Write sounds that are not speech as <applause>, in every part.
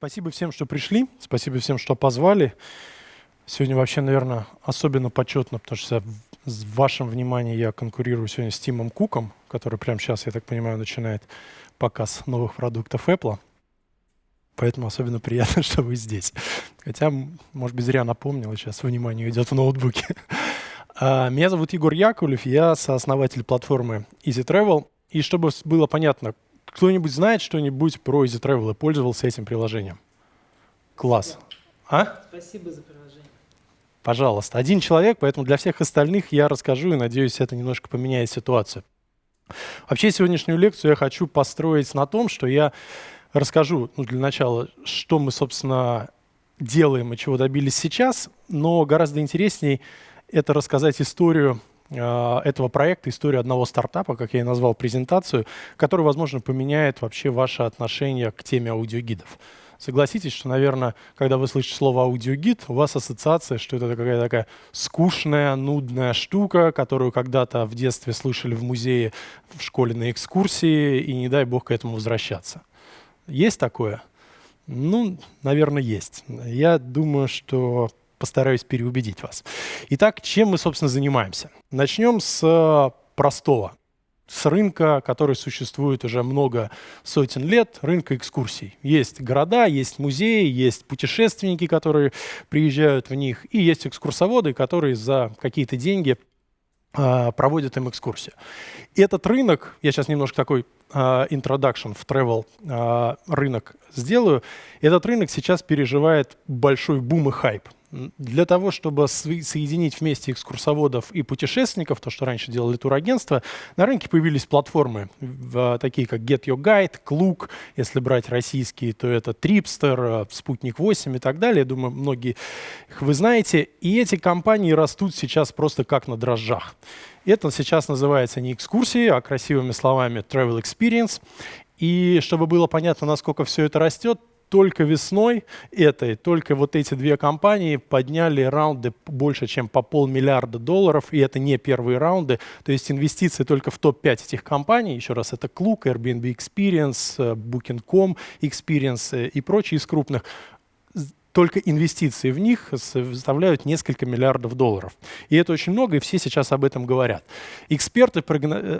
Спасибо всем, что пришли, спасибо всем, что позвали. Сегодня вообще, наверное, особенно почетно, потому что с вашим вниманием я конкурирую сегодня с Тимом Куком, который прямо сейчас, я так понимаю, начинает показ новых продуктов Apple. Поэтому особенно приятно, <laughs> что вы здесь. Хотя, может быть, зря напомнил, сейчас внимание идет в ноутбуке. А, меня зовут Егор Яковлев, я сооснователь платформы Easy Travel. И чтобы было понятно, кто-нибудь знает что-нибудь про Easy Travel и пользовался этим приложением? Класс. А? Спасибо за приложение. Пожалуйста. Один человек, поэтому для всех остальных я расскажу и надеюсь, это немножко поменяет ситуацию. Вообще сегодняшнюю лекцию я хочу построить на том, что я расскажу ну, для начала, что мы, собственно, делаем и чего добились сейчас, но гораздо интереснее это рассказать историю этого проекта, историю одного стартапа, как я и назвал презентацию, который, возможно, поменяет вообще ваше отношение к теме аудиогидов. Согласитесь, что, наверное, когда вы слышите слово аудиогид, у вас ассоциация, что это какая-то такая скучная, нудная штука, которую когда-то в детстве слышали в музее, в школе на экскурсии, и не дай бог к этому возвращаться. Есть такое? Ну, наверное, есть. Я думаю, что постараюсь переубедить вас. Итак, чем мы, собственно, занимаемся? Начнем с э, простого с рынка, который существует уже много сотен лет, рынка экскурсий. Есть города, есть музеи, есть путешественники, которые приезжают в них, и есть экскурсоводы, которые за какие-то деньги э, проводят им экскурсию. И этот рынок, я сейчас немножко такой э, introduction в travel э, рынок сделаю, этот рынок сейчас переживает большой бум и хайп. Для того, чтобы соединить вместе экскурсоводов и путешественников, то, что раньше делали турагентства, на рынке появились платформы, такие как Get Your Guide, Клук, если брать российские, то это Tripster, Спутник 8 и так далее. Думаю, многие их вы знаете. И эти компании растут сейчас просто как на дрожжах. Это сейчас называется не экскурсии, а красивыми словами Travel Experience. И чтобы было понятно, насколько все это растет, только весной этой, только вот эти две компании подняли раунды больше, чем по полмиллиарда долларов, и это не первые раунды. То есть инвестиции только в топ-5 этих компаний, еще раз, это Klook, Airbnb Experience, э, Booking.com Experience э, и прочие из крупных, только инвестиции в них составляют несколько миллиардов долларов. И это очень много, и все сейчас об этом говорят. Эксперты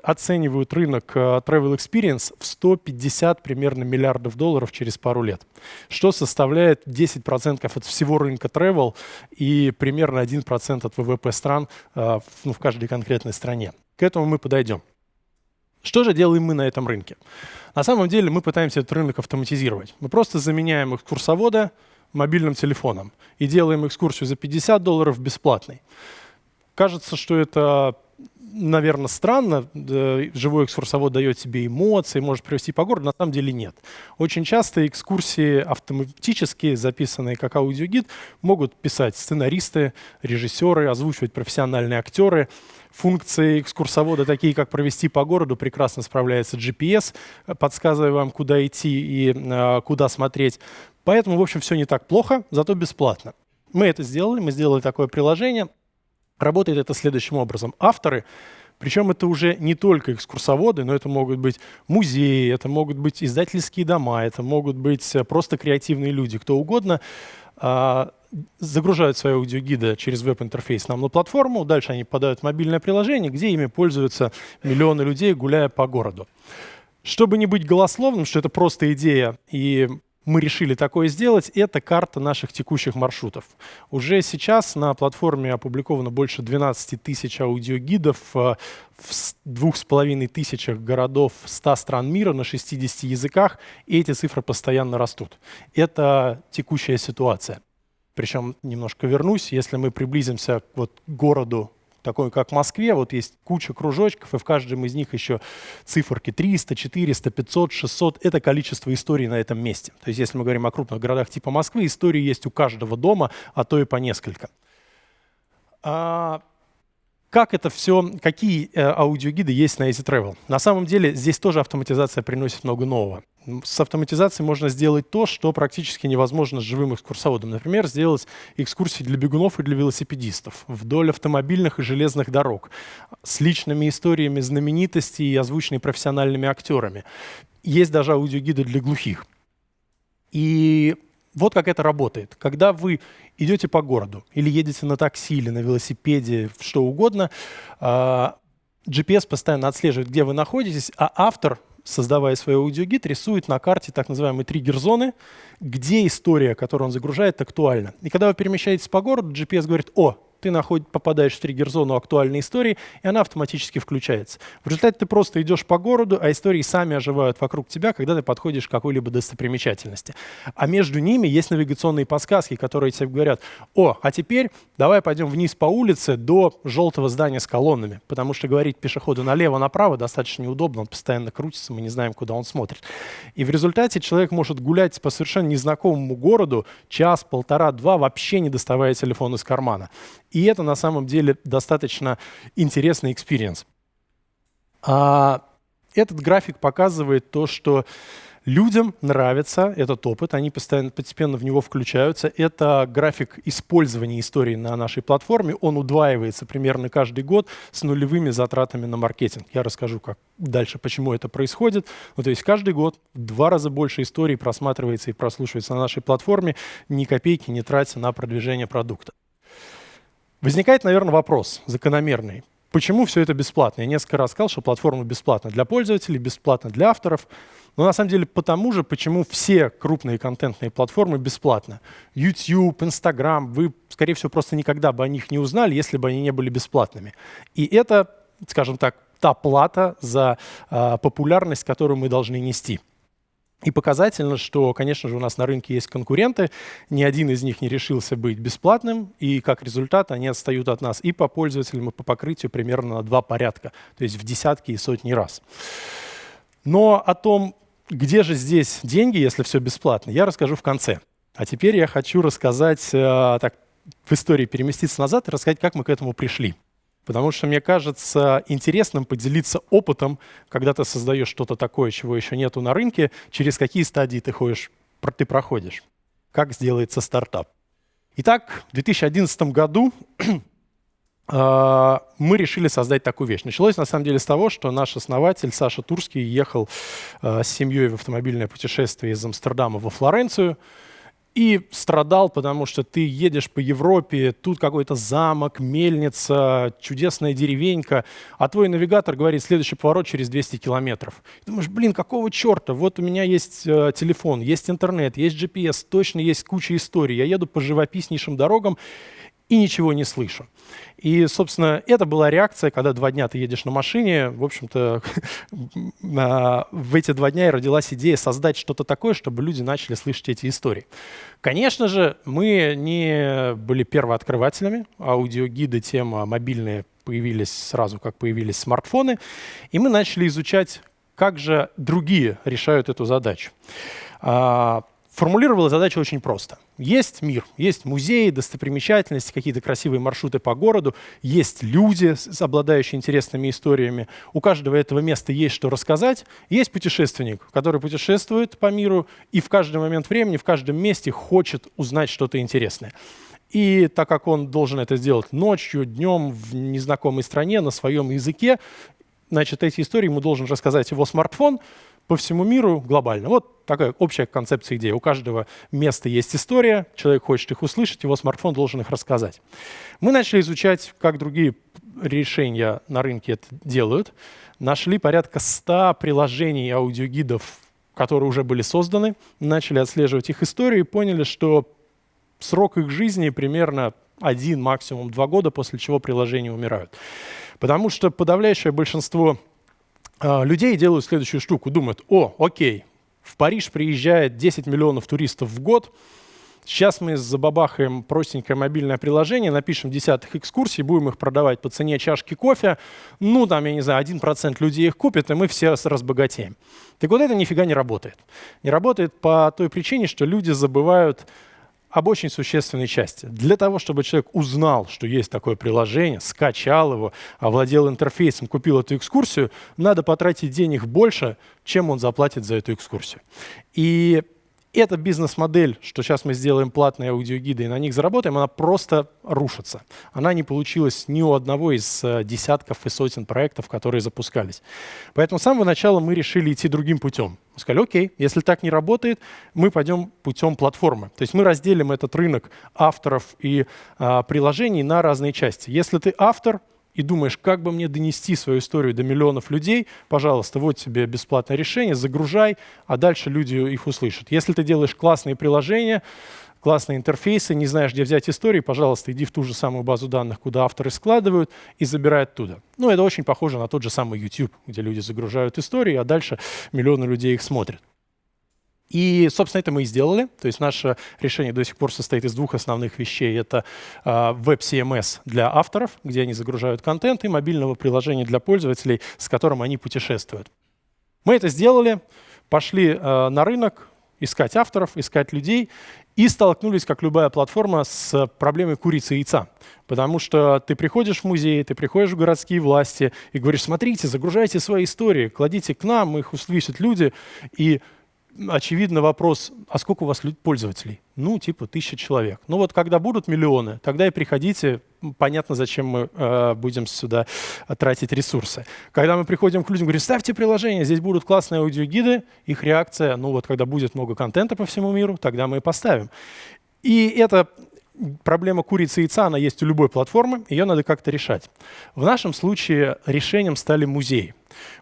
оценивают рынок э, Travel Experience в 150 примерно миллиардов долларов через пару лет, что составляет 10% от всего рынка travel и примерно 1% от ВВП стран э, ну, в каждой конкретной стране. К этому мы подойдем. Что же делаем мы на этом рынке? На самом деле мы пытаемся этот рынок автоматизировать. Мы просто заменяем экскурсовода, мобильным телефоном и делаем экскурсию за 50 долларов бесплатной. Кажется, что это, наверное, странно. Живой экскурсовод дает тебе эмоции, может привести по городу. На самом деле нет. Очень часто экскурсии автоматические, записанные как аудиогид, могут писать сценаристы, режиссеры, озвучивать профессиональные актеры. Функции экскурсовода, такие как провести по городу, прекрасно справляется GPS, подсказывая вам, куда идти и э, куда смотреть. Поэтому, в общем, все не так плохо, зато бесплатно. Мы это сделали, мы сделали такое приложение. Работает это следующим образом. Авторы, причем это уже не только экскурсоводы, но это могут быть музеи, это могут быть издательские дома, это могут быть э, просто креативные люди, кто угодно, а, загружают свои аудиогиды через веб-интерфейс нам на платформу, дальше они подают мобильное приложение, где ими пользуются миллионы людей, гуляя по городу. Чтобы не быть голословным, что это просто идея и мы решили такое сделать, это карта наших текущих маршрутов. Уже сейчас на платформе опубликовано больше 12 тысяч аудиогидов э, в двух с половиной тысячах городов 100 стран мира на 60 языках, и эти цифры постоянно растут. Это текущая ситуация. Причем немножко вернусь, если мы приблизимся вот к городу такой как в Москве, вот есть куча кружочков, и в каждом из них еще циферки 300, 400, 500, 600. Это количество историй на этом месте. То есть если мы говорим о крупных городах типа Москвы, истории есть у каждого дома, а то и по несколько. А, как это все, какие э, аудиогиды есть на Easy Travel? На самом деле здесь тоже автоматизация приносит много нового. С автоматизацией можно сделать то, что практически невозможно с живым экскурсоводом. Например, сделать экскурсии для бегунов и для велосипедистов вдоль автомобильных и железных дорог с личными историями знаменитостей и озвученными профессиональными актерами. Есть даже аудиогиды для глухих. И вот как это работает. Когда вы идете по городу или едете на такси или на велосипеде, что угодно, а, GPS постоянно отслеживает, где вы находитесь, а автор, создавая свой аудиогид, рисует на карте так называемые триггер-зоны, где история, которую он загружает, актуальна. И когда вы перемещаетесь по городу, GPS говорит, о, ты наход, попадаешь в триггер-зону актуальной истории, и она автоматически включается. В результате ты просто идешь по городу, а истории сами оживают вокруг тебя, когда ты подходишь к какой-либо достопримечательности. А между ними есть навигационные подсказки, которые тебе говорят, о, а теперь давай пойдем вниз по улице до желтого здания с колоннами, потому что говорить пешеходу налево-направо достаточно неудобно, он постоянно крутится, мы не знаем, куда он смотрит. И в результате человек может гулять по совершенно незнакомому городу час, полтора, два, вообще не доставая телефон из кармана. И это на самом деле достаточно интересный experience. А этот график показывает то, что людям нравится этот опыт, они постоянно, постепенно в него включаются. Это график использования истории на нашей платформе. Он удваивается примерно каждый год с нулевыми затратами на маркетинг. Я расскажу как дальше, почему это происходит. Ну, то есть каждый год в два раза больше историй просматривается и прослушивается на нашей платформе, ни копейки не тратя на продвижение продукта. Возникает, наверное, вопрос закономерный. Почему все это бесплатно? Я несколько раз сказал, что платформа бесплатна для пользователей, бесплатна для авторов. Но на самом деле потому же, почему все крупные контентные платформы бесплатны. YouTube, Instagram, вы, скорее всего, просто никогда бы о них не узнали, если бы они не были бесплатными. И это, скажем так, та плата за э, популярность, которую мы должны нести. И показательно, что, конечно же, у нас на рынке есть конкуренты, ни один из них не решился быть бесплатным, и как результат они отстают от нас и по пользователям, и по покрытию примерно на два порядка, то есть в десятки и сотни раз. Но о том, где же здесь деньги, если все бесплатно, я расскажу в конце. А теперь я хочу рассказать, э, так, в истории переместиться назад и рассказать, как мы к этому пришли. Потому что мне кажется интересным поделиться опытом, когда ты создаешь что-то такое, чего еще нету на рынке, через какие стадии ты ходишь, ты проходишь, как сделается стартап. Итак, в 2011 году <clears throat> а, мы решили создать такую вещь. Началось на самом деле с того, что наш основатель Саша Турский ехал а, с семьей в автомобильное путешествие из Амстердама во Флоренцию и страдал, потому что ты едешь по Европе, тут какой-то замок, мельница, чудесная деревенька, а твой навигатор говорит, следующий поворот через 200 километров. Ты думаешь, блин, какого черта? Вот у меня есть э, телефон, есть интернет, есть GPS, точно есть куча историй. Я еду по живописнейшим дорогам, и ничего не слышу. И, собственно, это была реакция, когда два дня ты едешь на машине. В общем-то, <laughs> в эти два дня и родилась идея создать что-то такое, чтобы люди начали слышать эти истории. Конечно же, мы не были первооткрывателями. Аудиогиды, тема мобильные появились сразу, как появились смартфоны. И мы начали изучать, как же другие решают эту задачу. А, формулировала задачу очень просто. Есть мир, есть музеи, достопримечательности, какие-то красивые маршруты по городу, есть люди, обладающие интересными историями. У каждого этого места есть что рассказать. Есть путешественник, который путешествует по миру и в каждый момент времени, в каждом месте хочет узнать что-то интересное. И так как он должен это сделать ночью, днем, в незнакомой стране, на своем языке, значит, эти истории ему должен рассказать его смартфон, по всему миру глобально. Вот такая общая концепция идеи. У каждого места есть история, человек хочет их услышать, его смартфон должен их рассказать. Мы начали изучать, как другие решения на рынке это делают. Нашли порядка 100 приложений аудиогидов, которые уже были созданы, начали отслеживать их историю и поняли, что срок их жизни примерно один, максимум два года, после чего приложения умирают. Потому что подавляющее большинство людей делают следующую штуку. Думают, о, окей, в Париж приезжает 10 миллионов туристов в год, Сейчас мы забабахаем простенькое мобильное приложение, напишем десятых экскурсий, будем их продавать по цене чашки кофе. Ну, там, я не знаю, 1% людей их купит, и мы все разбогатеем. Так вот это нифига не работает. Не работает по той причине, что люди забывают об очень существенной части. Для того, чтобы человек узнал, что есть такое приложение, скачал его, овладел интерфейсом, купил эту экскурсию, надо потратить денег больше, чем он заплатит за эту экскурсию. И эта бизнес-модель, что сейчас мы сделаем платные аудиогиды и на них заработаем, она просто рушится. Она не получилась ни у одного из э, десятков и сотен проектов, которые запускались. Поэтому с самого начала мы решили идти другим путем. Мы сказали, окей, если так не работает, мы пойдем путем платформы. То есть мы разделим этот рынок авторов и а, приложений на разные части. Если ты автор, и думаешь, как бы мне донести свою историю до миллионов людей, пожалуйста, вот тебе бесплатное решение, загружай, а дальше люди их услышат. Если ты делаешь классные приложения, классные интерфейсы, не знаешь, где взять истории, пожалуйста, иди в ту же самую базу данных, куда авторы складывают, и забирай оттуда. Ну, это очень похоже на тот же самый YouTube, где люди загружают истории, а дальше миллионы людей их смотрят. И, собственно, это мы и сделали. То есть наше решение до сих пор состоит из двух основных вещей. Это э, веб-CMS для авторов, где они загружают контент, и мобильного приложения для пользователей, с которым они путешествуют. Мы это сделали, пошли э, на рынок, искать авторов, искать людей, и столкнулись, как любая платформа, с проблемой курицы и яйца. Потому что ты приходишь в музей, ты приходишь в городские власти и говоришь, смотрите, загружайте свои истории, кладите к нам, их услышат люди, и очевидно вопрос, а сколько у вас пользователей? Ну, типа тысяча человек. Ну вот когда будут миллионы, тогда и приходите, понятно, зачем мы э, будем сюда тратить ресурсы. Когда мы приходим к людям, говорим, ставьте приложение, здесь будут классные аудиогиды, их реакция, ну вот когда будет много контента по всему миру, тогда мы и поставим. И это проблема курицы и яйца, она есть у любой платформы, ее надо как-то решать. В нашем случае решением стали музеи.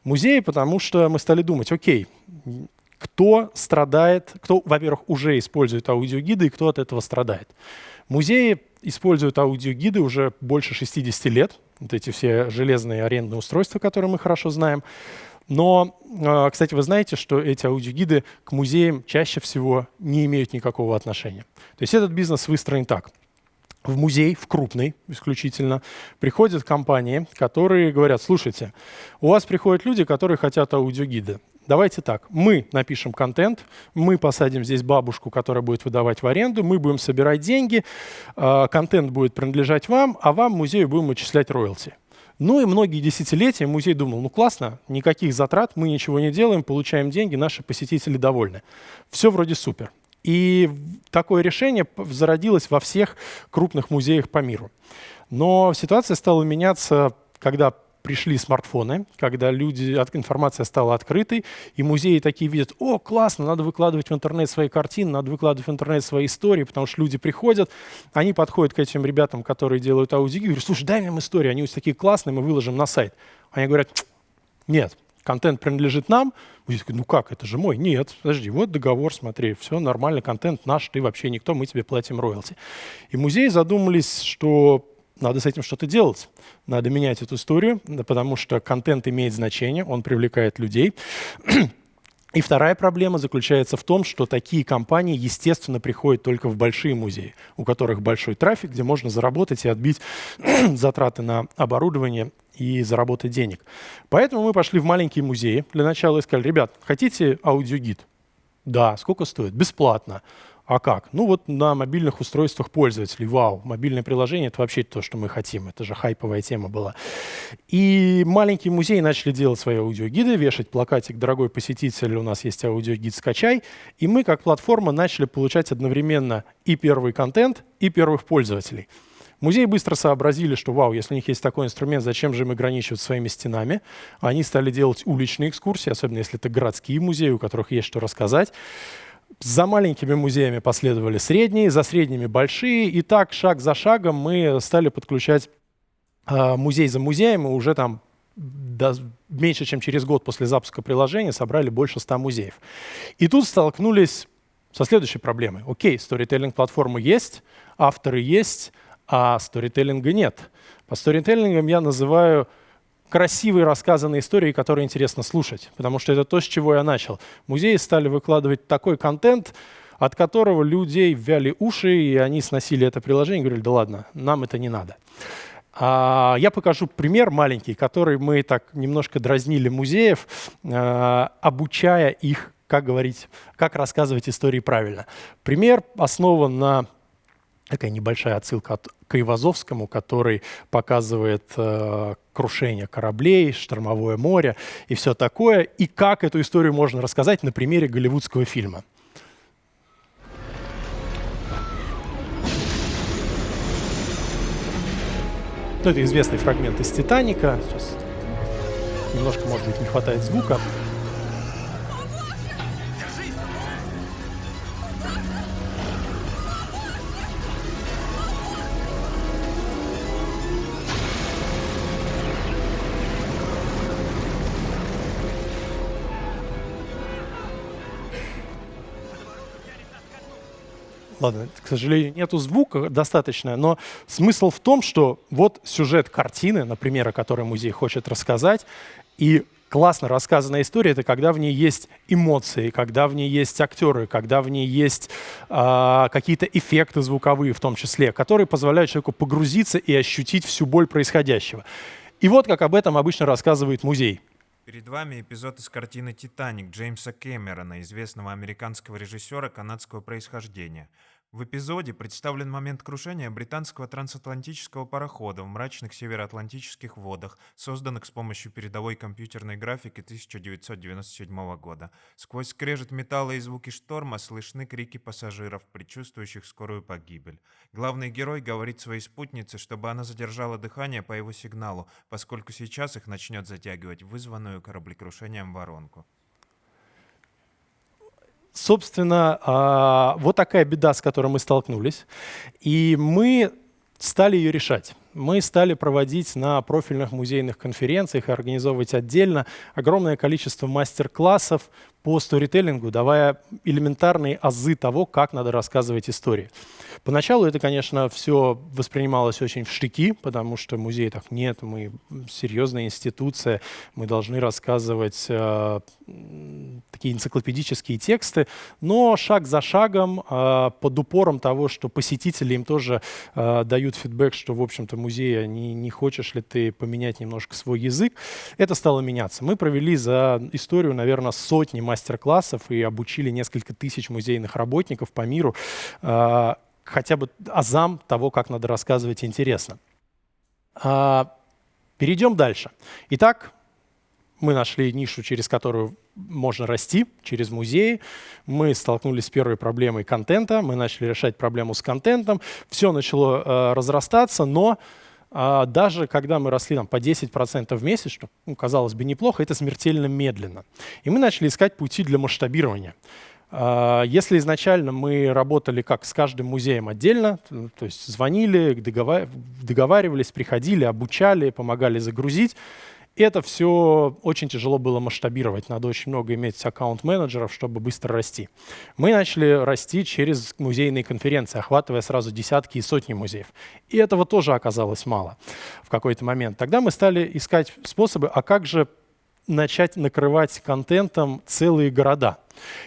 Музеи, потому что мы стали думать, окей, кто страдает, кто, во-первых, уже использует аудиогиды и кто от этого страдает. Музеи используют аудиогиды уже больше 60 лет, вот эти все железные арендные устройства, которые мы хорошо знаем. Но, а, кстати, вы знаете, что эти аудиогиды к музеям чаще всего не имеют никакого отношения. То есть этот бизнес выстроен так. В музей, в крупный исключительно, приходят компании, которые говорят, слушайте, у вас приходят люди, которые хотят аудиогиды. Давайте так, мы напишем контент, мы посадим здесь бабушку, которая будет выдавать в аренду, мы будем собирать деньги, а, контент будет принадлежать вам, а вам, музею, будем отчислять роялти. Ну и многие десятилетия музей думал, ну классно, никаких затрат, мы ничего не делаем, получаем деньги, наши посетители довольны. Все вроде супер. И такое решение зародилось во всех крупных музеях по миру. Но ситуация стала меняться, когда пришли смартфоны, когда люди, информация стала открытой, и музеи такие видят, о, классно, надо выкладывать в интернет свои картины, надо выкладывать в интернет свои истории, потому что люди приходят, они подходят к этим ребятам, которые делают аудио, и говорят, слушай, дай нам историю, они такие классные, мы выложим на сайт. Они говорят, нет, контент принадлежит нам. Музей такой, ну как, это же мой. Нет, подожди, вот договор, смотри, все нормально, контент наш, ты вообще никто, мы тебе платим роялти. И музеи задумались, что надо с этим что-то делать. Надо менять эту историю, потому что контент имеет значение, он привлекает людей. <clears throat> И вторая проблема заключается в том, что такие компании, естественно, приходят только в большие музеи, у которых большой трафик, где можно заработать и отбить <clears throat> затраты на оборудование и заработать денег. Поэтому мы пошли в маленькие музеи для начала и сказали, ребят, хотите аудиогид? Да, сколько стоит? Бесплатно. А как? Ну вот на мобильных устройствах пользователей. Вау, мобильное приложение — это вообще то, что мы хотим. Это же хайповая тема была. И маленькие музеи начали делать свои аудиогиды, вешать плакатик «Дорогой посетитель, у нас есть аудиогид, скачай». И мы, как платформа, начали получать одновременно и первый контент, и первых пользователей. Музеи быстро сообразили, что вау, если у них есть такой инструмент, зачем же им ограничивать своими стенами? Они стали делать уличные экскурсии, особенно если это городские музеи, у которых есть что рассказать. За маленькими музеями последовали средние, за средними большие. И так, шаг за шагом, мы стали подключать э, музей за музеем, и уже там до, меньше, чем через год после запуска приложения собрали больше 100 музеев. И тут столкнулись со следующей проблемой. Окей, сторителлинг-платформы есть, авторы есть, а сторителлинга нет. По сторителлингам я называю красивые рассказанные истории, которые интересно слушать, потому что это то, с чего я начал. Музеи стали выкладывать такой контент, от которого людей вяли уши, и они сносили это приложение и говорили, да ладно, нам это не надо. А, я покажу пример маленький, который мы так немножко дразнили музеев, а, обучая их, как говорить, как рассказывать истории правильно. Пример основан на такая небольшая отсылка от, к Ивазовскому, который показывает э, крушение кораблей, штормовое море и все такое, и как эту историю можно рассказать на примере голливудского фильма. Ну, это известный фрагмент из «Титаника». Сейчас немножко, может быть, не хватает звука. Ладно, к сожалению, нету звука достаточно, но смысл в том, что вот сюжет картины, например, о которой музей хочет рассказать, и классно рассказанная история — это когда в ней есть эмоции, когда в ней есть актеры, когда в ней есть э, какие-то эффекты звуковые в том числе, которые позволяют человеку погрузиться и ощутить всю боль происходящего. И вот как об этом обычно рассказывает музей. Перед вами эпизод из картины «Титаник» Джеймса Кэмерона, известного американского режиссера канадского происхождения — в эпизоде представлен момент крушения британского трансатлантического парохода в мрачных североатлантических водах, созданных с помощью передовой компьютерной графики 1997 года. Сквозь скрежет металла и звуки шторма слышны крики пассажиров, предчувствующих скорую погибель. Главный герой говорит своей спутнице, чтобы она задержала дыхание по его сигналу, поскольку сейчас их начнет затягивать вызванную кораблекрушением воронку. Собственно, а, вот такая беда, с которой мы столкнулись. И мы стали ее решать. Мы стали проводить на профильных музейных конференциях и организовывать отдельно огромное количество мастер-классов по сторителлингу, давая элементарные азы того, как надо рассказывать истории. Поначалу это, конечно, все воспринималось очень в штыки, потому что музей так нет, мы серьезная институция, мы должны рассказывать э, такие энциклопедические тексты, но шаг за шагом, э, под упором того, что посетители им тоже э, дают фидбэк, что, в общем-то, музей, не, не хочешь ли ты поменять немножко свой язык, это стало меняться. Мы провели за историю, наверное, сотни мастер-классов и обучили несколько тысяч музейных работников по миру э, хотя бы азам того, как надо рассказывать интересно. А, перейдем дальше. Итак, мы нашли нишу, через которую можно расти, через музеи. Мы столкнулись с первой проблемой контента, мы начали решать проблему с контентом. Все начало э, разрастаться, но э, даже когда мы росли там, по 10% в месяц, что, ну, казалось бы, неплохо, это смертельно медленно. И мы начали искать пути для масштабирования. А, если изначально мы работали как с каждым музеем отдельно, то есть звонили, договаривались, приходили, обучали, помогали загрузить, это все очень тяжело было масштабировать. Надо очень много иметь аккаунт-менеджеров, чтобы быстро расти. Мы начали расти через музейные конференции, охватывая сразу десятки и сотни музеев. И этого тоже оказалось мало в какой-то момент. Тогда мы стали искать способы, а как же начать накрывать контентом целые города.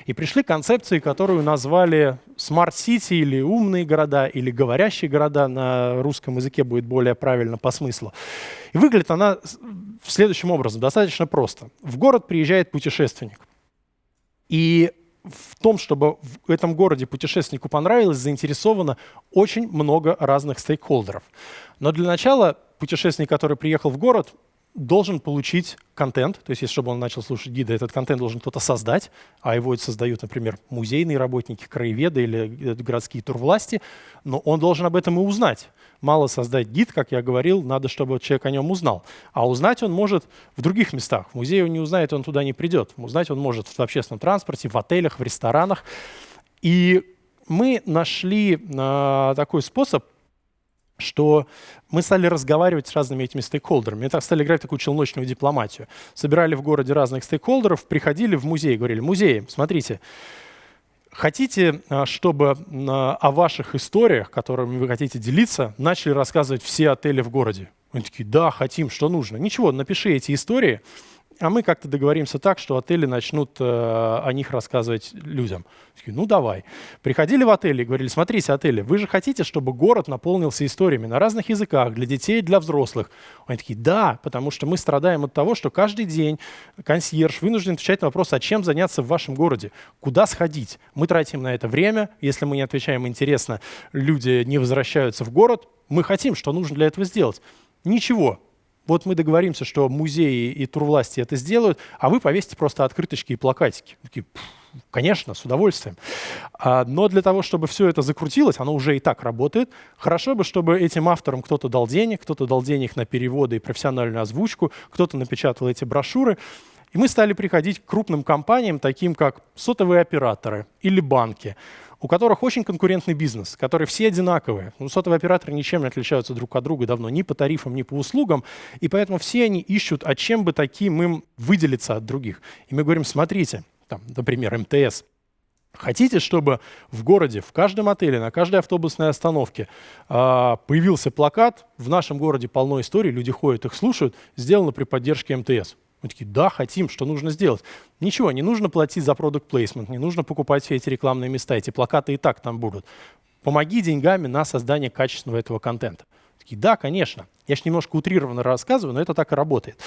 И пришли к концепции, которую назвали City или умные города, или говорящие города на русском языке будет более правильно по смыслу. И выглядит она следующим образом, достаточно просто. В город приезжает путешественник. И в том, чтобы в этом городе путешественнику понравилось, заинтересовано очень много разных стейкхолдеров. Но для начала путешественник, который приехал в город, должен получить контент, то есть если чтобы он начал слушать гида, этот контент должен кто-то создать, а его создают, например, музейные работники, краеведы или э, городские турвласти, но он должен об этом и узнать. Мало создать гид, как я говорил, надо, чтобы человек о нем узнал. А узнать он может в других местах. В музее он не узнает, он туда не придет. Узнать он может в общественном транспорте, в отелях, в ресторанах. И мы нашли э, такой способ что мы стали разговаривать с разными этими стейкхолдерами. Так стали играть такую челночную дипломатию. Собирали в городе разных стейкхолдеров, приходили в музей, говорили, музей, смотрите, хотите, а, чтобы а, о ваших историях, которыми вы хотите делиться, начали рассказывать все отели в городе? Они такие, да, хотим, что нужно. Ничего, напиши эти истории, а мы как-то договоримся так, что отели начнут э, о них рассказывать людям. Такие, ну давай. Приходили в отели и говорили, смотрите, отели, вы же хотите, чтобы город наполнился историями на разных языках, для детей для взрослых? Они такие, да, потому что мы страдаем от того, что каждый день консьерж вынужден отвечать на вопрос, а чем заняться в вашем городе, куда сходить. Мы тратим на это время, если мы не отвечаем интересно, люди не возвращаются в город, мы хотим, что нужно для этого сделать. Ничего, Вот мы договоримся, что музеи и турвласти это сделают, а вы повесите просто открыточки и плакатики. Такие, Конечно, с удовольствием. А, но для того, чтобы все это закрутилось, оно уже и так работает, хорошо бы, чтобы этим авторам кто-то дал денег, кто-то дал денег на переводы и профессиональную озвучку, кто-то напечатал эти брошюры. И мы стали приходить к крупным компаниям, таким как сотовые операторы или банки, у которых очень конкурентный бизнес, которые все одинаковые. Ну, сотовые операторы ничем не отличаются друг от друга давно, ни по тарифам, ни по услугам, и поэтому все они ищут, а чем бы таким им выделиться от других. И мы говорим, смотрите, там, например, МТС, Хотите, чтобы в городе, в каждом отеле, на каждой автобусной остановке э, появился плакат «В нашем городе полно историй, люди ходят, их слушают, сделано при поддержке МТС». Мы такие, да, хотим, что нужно сделать? Ничего, не нужно платить за продукт плейсмент, не нужно покупать все эти рекламные места, эти плакаты и так там будут. Помоги деньгами на создание качественного этого контента. Такие, да, конечно. Я же немножко утрированно рассказываю, но это так и работает.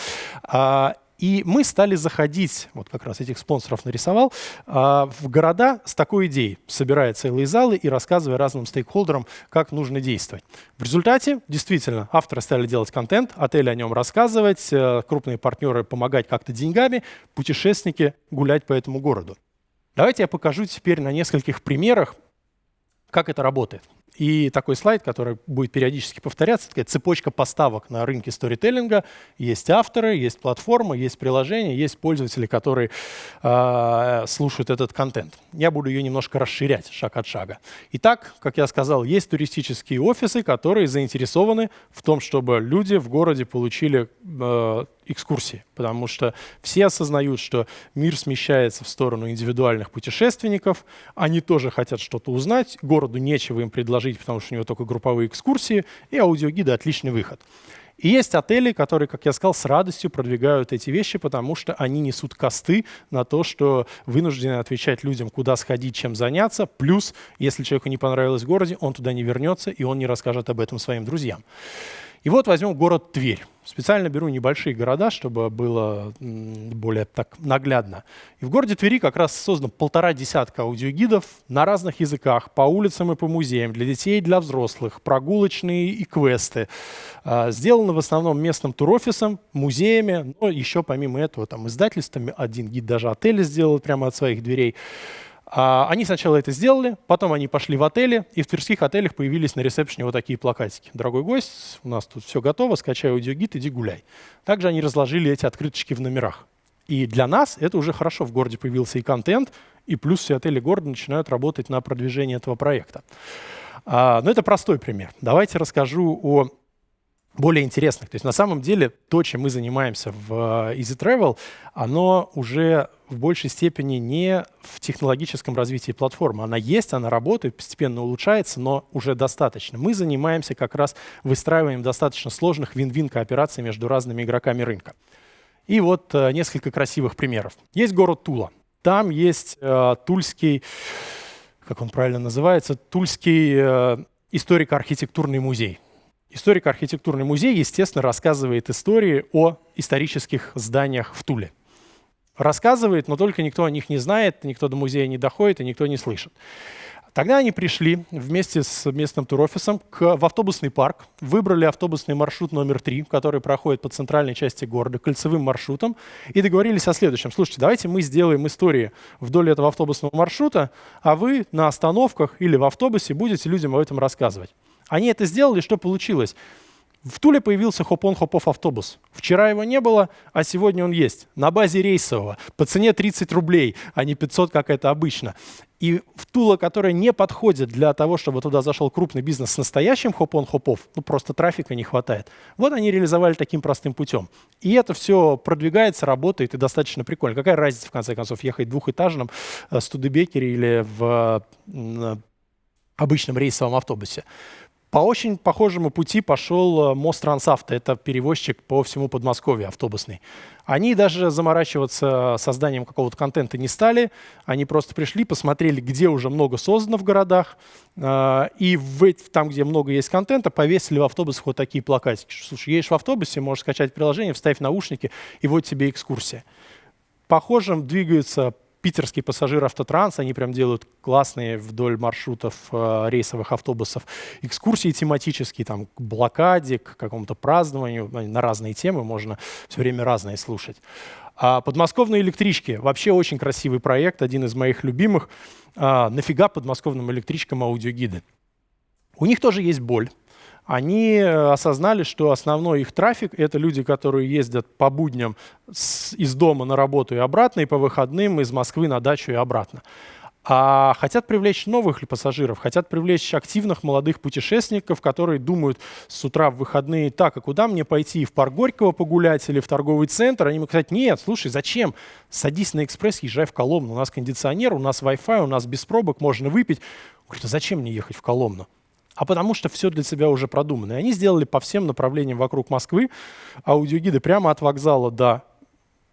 А, и мы стали заходить, вот как раз этих спонсоров нарисовал, а, в города с такой идеей, собирая целые залы и рассказывая разным стейкхолдерам, как нужно действовать. В результате, действительно, авторы стали делать контент, отели о нем рассказывать, э, крупные партнеры помогать как-то деньгами, путешественники гулять по этому городу. Давайте я покажу теперь на нескольких примерах, как это работает. И такой слайд, который будет периодически повторяться, такая цепочка поставок на рынке сторителлинга. Есть авторы, есть платформа, есть приложения, есть пользователи, которые э, слушают этот контент. Я буду ее немножко расширять шаг от шага. Итак, как я сказал, есть туристические офисы, которые заинтересованы в том, чтобы люди в городе получили э, экскурсии, потому что все осознают, что мир смещается в сторону индивидуальных путешественников, они тоже хотят что-то узнать, городу нечего им предложить, потому что у него только групповые экскурсии, и аудиогиды — отличный выход. И есть отели, которые, как я сказал, с радостью продвигают эти вещи, потому что они несут косты на то, что вынуждены отвечать людям, куда сходить, чем заняться. Плюс, если человеку не понравилось в городе, он туда не вернется, и он не расскажет об этом своим друзьям. И вот возьмем город Тверь. Специально беру небольшие города, чтобы было более так наглядно. И в городе Твери как раз создано полтора десятка аудиогидов на разных языках, по улицам и по музеям, для детей и для взрослых, прогулочные и квесты. А, сделано в основном местным турофисом, музеями, но еще помимо этого там издательствами, один гид даже отели сделал прямо от своих дверей. А, они сначала это сделали, потом они пошли в отели, и в тверских отелях появились на ресепшене вот такие плакатики. «Дорогой гость, у нас тут все готово, скачай аудиогид, иди гуляй». Также они разложили эти открыточки в номерах. И для нас это уже хорошо. В городе появился и контент, и плюс все отели города начинают работать на продвижение этого проекта. А, но это простой пример. Давайте расскажу о более интересных. То есть на самом деле то, чем мы занимаемся в э, Easy Travel, оно уже в большей степени не в технологическом развитии платформы. Она есть, она работает, постепенно улучшается, но уже достаточно. Мы занимаемся как раз выстраиванием достаточно сложных вин-вин коопераций между разными игроками рынка. И вот э, несколько красивых примеров. Есть город Тула. Там есть э, тульский, как он правильно называется, тульский э, историко-архитектурный музей. Историко-архитектурный музей, естественно, рассказывает истории о исторических зданиях в Туле. Рассказывает, но только никто о них не знает, никто до музея не доходит и никто не слышит. Тогда они пришли вместе с местным турофисом к, в автобусный парк, выбрали автобусный маршрут номер три, который проходит по центральной части города, кольцевым маршрутом, и договорились о следующем. Слушайте, давайте мы сделаем истории вдоль этого автобусного маршрута, а вы на остановках или в автобусе будете людям об этом рассказывать. Они это сделали, что получилось? В Туле появился хоп-он, хоп-офф автобус. Вчера его не было, а сегодня он есть. На базе рейсового, по цене 30 рублей, а не 500, как это обычно. И в Тула, которая не подходит для того, чтобы туда зашел крупный бизнес с настоящим хоп-он, хоп-офф, ну просто трафика не хватает. Вот они реализовали таким простым путем. И это все продвигается, работает и достаточно прикольно. Какая разница, в конце концов, ехать в двухэтажном э, Студебекере или в э, обычном рейсовом автобусе? По очень похожему пути пошел э, мост Трансавто. Это перевозчик по всему Подмосковью автобусный. Они даже заморачиваться созданием какого-то контента не стали. Они просто пришли, посмотрели, где уже много создано в городах. Э, и в, там, где много есть контента, повесили в автобусах вот такие плакатики. Слушай, едешь в автобусе, можешь скачать приложение, вставь наушники, и вот тебе экскурсия. Похожим двигаются питерский пассажир автотранс, они прям делают классные вдоль маршрутов э, рейсовых автобусов экскурсии тематические, там, к блокаде, к какому-то празднованию, на разные темы можно все время разные слушать. А подмосковные электрички, вообще очень красивый проект, один из моих любимых. А, нафига подмосковным электричкам аудиогиды? У них тоже есть боль они э, осознали, что основной их трафик — это люди, которые ездят по будням с, из дома на работу и обратно, и по выходным из Москвы на дачу и обратно. А хотят привлечь новых пассажиров, хотят привлечь активных молодых путешественников, которые думают с утра в выходные, так, а куда мне пойти, в парк Горького погулять или в торговый центр? Они могут сказать, нет, слушай, зачем? Садись на экспресс, езжай в Коломну, у нас кондиционер, у нас Wi-Fi, у нас без пробок, можно выпить. Говорит, а зачем мне ехать в Коломну? А потому что все для себя уже продумано. И они сделали по всем направлениям вокруг Москвы аудиогиды прямо от вокзала до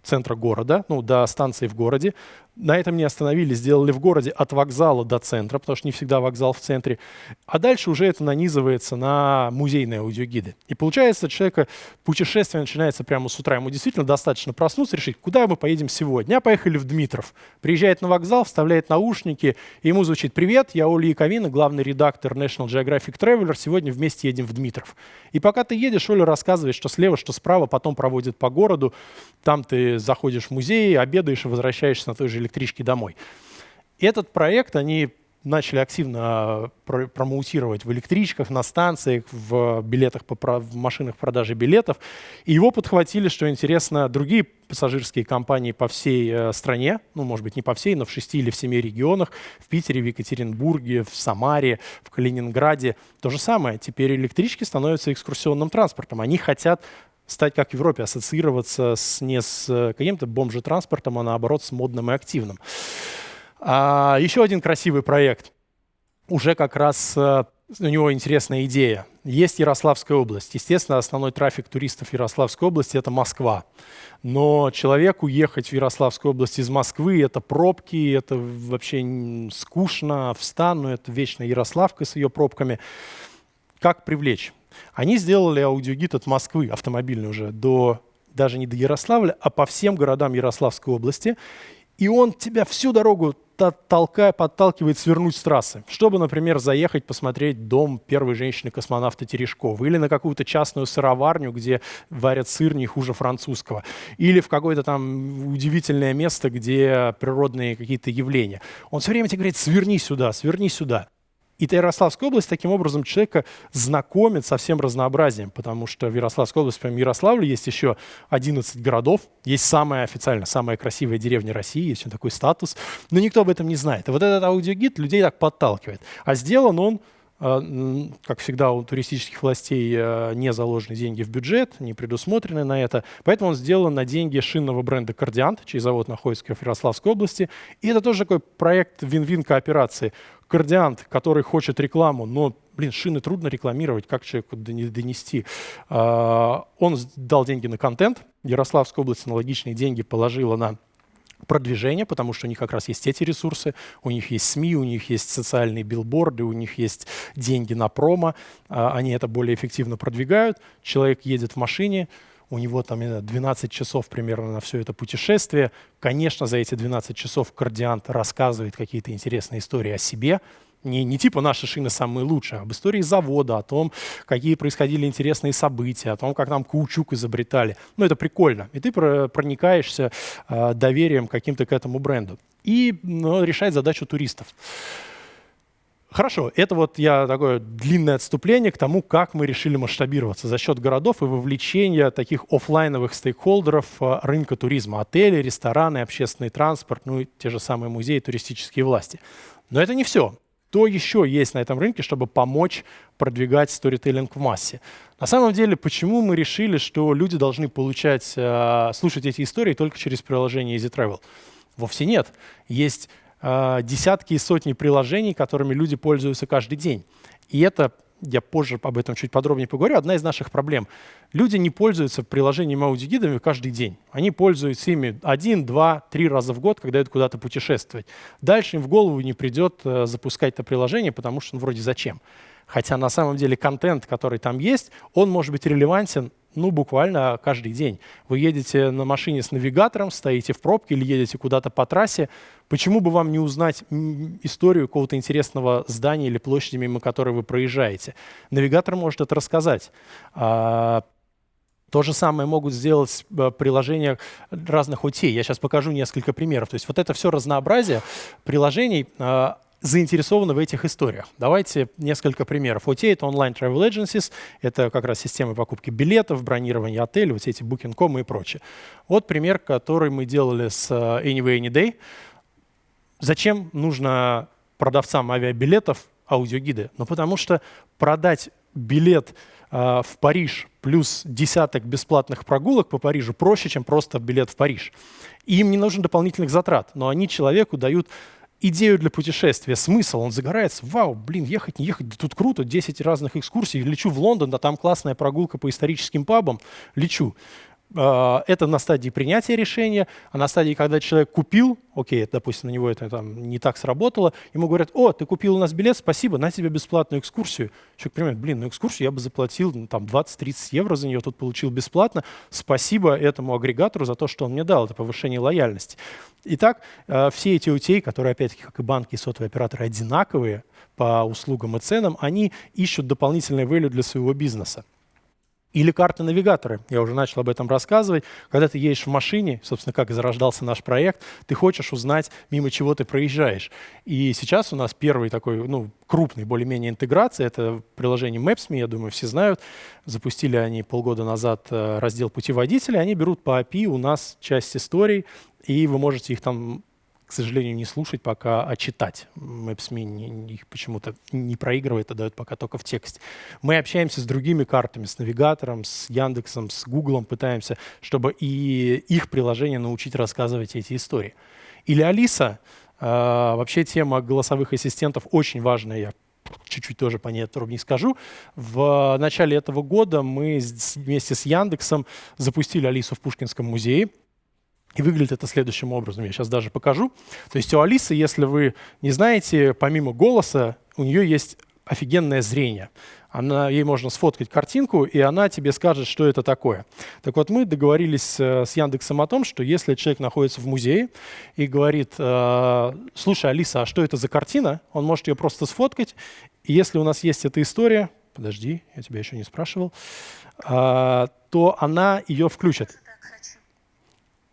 центра города, ну, до станции в городе. На этом не остановились, сделали в городе от вокзала до центра, потому что не всегда вокзал в центре. А дальше уже это нанизывается на музейные аудиогиды. И получается, человека путешествие начинается прямо с утра. Ему действительно достаточно проснуться, решить, куда мы поедем сегодня. А поехали в Дмитров. Приезжает на вокзал, вставляет наушники, и ему звучит «Привет, я Оля Яковина, главный редактор National Geographic Traveler. Сегодня вместе едем в Дмитров». И пока ты едешь, Оля рассказывает, что слева, что справа, потом проводит по городу. Там ты заходишь в музей, обедаешь и возвращаешься на той же электричке домой. Этот проект они начали активно а, промоутировать в электричках, на станциях, в билетах, по, в машинах продажи билетов. И его подхватили, что интересно, другие пассажирские компании по всей э, стране, ну, может быть, не по всей, но в шести или в семи регионах, в Питере, в Екатеринбурге, в Самаре, в Калининграде. То же самое. Теперь электрички становятся экскурсионным транспортом. Они хотят стать, как в Европе, ассоциироваться с, не с э, каким-то бомжетранспортом, а наоборот с модным и активным. А, еще один красивый проект. Уже как раз а, у него интересная идея. Есть Ярославская область. Естественно, основной трафик туристов Ярославской области – это Москва. Но человеку ехать в Ярославскую область из Москвы – это пробки, это вообще скучно, встану, это вечно Ярославка с ее пробками. Как привлечь? Они сделали аудиогид от Москвы, автомобильный уже, до, даже не до Ярославля, а по всем городам Ярославской области. И он тебя всю дорогу толкая, подталкивает свернуть с трассы, чтобы, например, заехать посмотреть дом первой женщины-космонавта Терешковой, или на какую-то частную сыроварню, где варят сыр не хуже французского, или в какое-то там удивительное место, где природные какие-то явления. Он все время тебе говорит, сверни сюда, сверни сюда. И Ярославская область таким образом человека знакомит со всем разнообразием, потому что в Ярославской области, помимо Ярославля, есть еще 11 городов, есть самая официально самая красивая деревня России, есть такой статус, но никто об этом не знает. И вот этот аудиогид людей так подталкивает. А сделан он как всегда у туристических властей э, не заложены деньги в бюджет, не предусмотрены на это. Поэтому он сделан на деньги шинного бренда «Кардиант», чей завод находится в Ярославской области. И это тоже такой проект вин-вин кооперации кардиант, который хочет рекламу, но, блин, шины трудно рекламировать, как человеку донести. А, он дал деньги на контент, Ярославская область аналогичные деньги положила на продвижение, потому что у них как раз есть эти ресурсы, у них есть СМИ, у них есть социальные билборды, у них есть деньги на промо, а, они это более эффективно продвигают. Человек едет в машине, у него там 12 часов примерно на все это путешествие. Конечно, за эти 12 часов кардиант рассказывает какие-то интересные истории о себе, не, не типа наши шины самые лучшие, а об истории завода, о том, какие происходили интересные события, о том, как нам каучук изобретали. Ну, это прикольно. И ты проникаешься э, доверием каким-то к этому бренду. И ну, решает задачу туристов. Хорошо, это вот я такое длинное отступление к тому, как мы решили масштабироваться за счет городов и вовлечения таких офлайновых стейкхолдеров а, рынка туризма, отели, рестораны, общественный транспорт, ну и те же самые музеи, туристические власти. Но это не все. Что еще есть на этом рынке, чтобы помочь продвигать сторителлинг в массе? На самом деле, почему мы решили, что люди должны получать, а, слушать эти истории только через приложение Easy Travel? Вовсе нет. Есть э, десятки и сотни приложений, которыми люди пользуются каждый день. И это, я позже об этом чуть подробнее поговорю, одна из наших проблем. Люди не пользуются приложениями аудиогидами каждый день. Они пользуются ими один, два, три раза в год, когда идут куда-то путешествовать. Дальше им в голову не придет э, запускать это приложение, потому что ну, вроде зачем. Хотя на самом деле контент, который там есть, он может быть релевантен ну, буквально каждый день. Вы едете на машине с навигатором, стоите в пробке или едете куда-то по трассе. Почему бы вам не узнать историю какого-то интересного здания или площади, мимо которой вы проезжаете? Навигатор может это рассказать. А, то же самое могут сделать э, приложения разных OT. Я сейчас покажу несколько примеров. То есть вот это все разнообразие приложений а, заинтересованы в этих историях. Давайте несколько примеров. OTA — это Online Travel Agencies, это как раз системы покупки билетов, бронирования отелей, вот эти Booking.com и прочее. Вот пример, который мы делали с э, Anyway Anyday. Зачем нужно продавцам авиабилетов аудиогиды? Ну, потому что продать билет э, в Париж плюс десяток бесплатных прогулок по Парижу проще, чем просто билет в Париж. Им не нужен дополнительных затрат, но они человеку дают идею для путешествия, смысл, он загорается, вау, блин, ехать, не ехать, да тут круто, 10 разных экскурсий, лечу в Лондон, да там классная прогулка по историческим пабам, лечу. А, это на стадии принятия решения, а на стадии, когда человек купил, окей, допустим, на него это там не так сработало, ему говорят, о, ты купил у нас билет, спасибо, на тебе бесплатную экскурсию. Человек понимает, блин, ну экскурсию я бы заплатил ну, там 20-30 евро за нее, тут получил бесплатно, спасибо этому агрегатору за то, что он мне дал, это повышение лояльности. Итак, а, все эти OTA, которые, опять-таки, как и банки и сотовые операторы, одинаковые по услугам и ценам, они ищут дополнительное value для своего бизнеса. Или карты-навигаторы. Я уже начал об этом рассказывать. Когда ты едешь в машине, собственно, как зарождался наш проект, ты хочешь узнать, мимо чего ты проезжаешь. И сейчас у нас первый такой, ну, крупный более-менее интеграция. Это приложение Maps.me, я думаю, все знают. Запустили они полгода назад э, раздел путеводителя. Они берут по API у нас часть историй, и вы можете их там к сожалению, не слушать пока, а читать. Maps.me их почему-то не проигрывает, а дает пока только в тексте. Мы общаемся с другими картами, с навигатором, с Яндексом, с Гуглом, пытаемся, чтобы и их приложение научить рассказывать эти истории. Или Алиса. Э, вообще тема голосовых ассистентов очень важная, я чуть-чуть тоже по ней подробнее скажу. В начале этого года мы вместе с Яндексом запустили Алису в Пушкинском музее. И выглядит это следующим образом. Я сейчас даже покажу. То есть у Алисы, если вы не знаете, помимо голоса, у нее есть офигенное зрение. Она, ей можно сфоткать картинку, и она тебе скажет, что это такое. Так вот, мы договорились э, с Яндексом о том, что если человек находится в музее и говорит, э, слушай, Алиса, а что это за картина? Он может ее просто сфоткать. И если у нас есть эта история, подожди, я тебя еще не спрашивал, э, то она ее включит.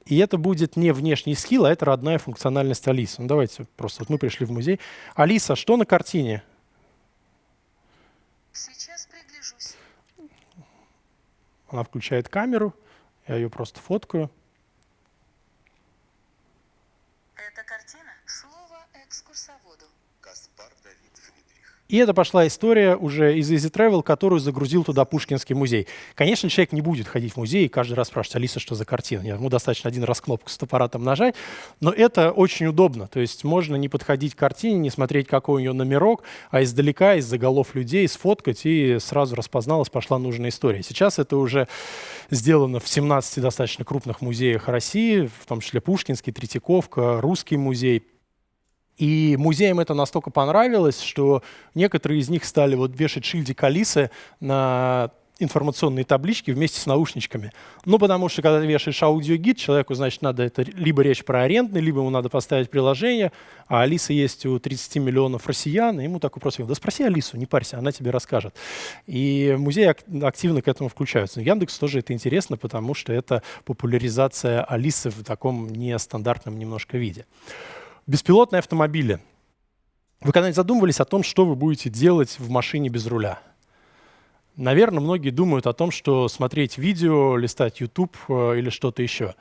И это будет не внешний скилл, а это родная функциональность Алисы. Ну, давайте просто, вот мы пришли в музей. Алиса, что на картине? Сейчас пригляжусь. Она включает камеру, я ее просто фоткаю. Это картина? И это пошла история уже из Easy Travel, которую загрузил туда Пушкинский музей. Конечно, человек не будет ходить в музей и каждый раз спрашивать, Алиса, что за картина? Ему достаточно один раз кнопку с аппаратом нажать, но это очень удобно. То есть можно не подходить к картине, не смотреть, какой у нее номерок, а издалека, из-за голов людей сфоткать, и сразу распозналась, пошла нужная история. Сейчас это уже сделано в 17 достаточно крупных музеях России, в том числе Пушкинский, Третьяковка, Русский музей – и музеям это настолько понравилось, что некоторые из них стали вот вешать шильдик Алисы на информационные таблички вместе с наушничками. Ну, потому что, когда ты вешаешь аудиогид, человеку, значит, надо это либо речь про арендный, либо ему надо поставить приложение, а Алиса есть у 30 миллионов россиян, и ему такой вопрос, да спроси Алису, не парься, она тебе расскажет. И музеи активно к этому включаются. Яндекс тоже это интересно, потому что это популяризация Алисы в таком нестандартном немножко виде. Беспилотные автомобили. Вы когда-нибудь задумывались о том, что вы будете делать в машине без руля? Наверное, многие думают о том, что смотреть видео, листать YouTube э, или что-то еще.